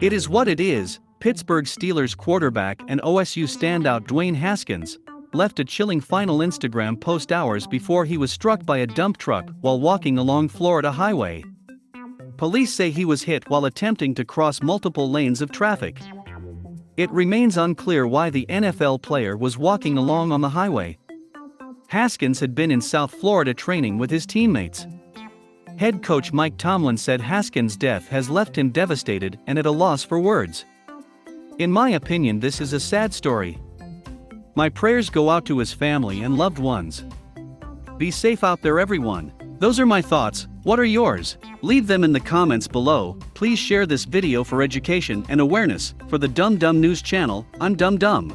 It is what it is. Pittsburgh Steelers quarterback and OSU standout Dwayne Haskins left a chilling final Instagram post hours before he was struck by a dump truck while walking along Florida Highway. Police say he was hit while attempting to cross multiple lanes of traffic. It remains unclear why the NFL player was walking along on the highway. Haskins had been in South Florida training with his teammates. Head coach Mike Tomlin said Haskins' death has left him devastated and at a loss for words. In my opinion, this is a sad story. My prayers go out to his family and loved ones. Be safe out there, everyone. Those are my thoughts. What are yours? Leave them in the comments below. Please share this video for education and awareness. For the Dumb Dumb News channel, I'm Dumb Dumb.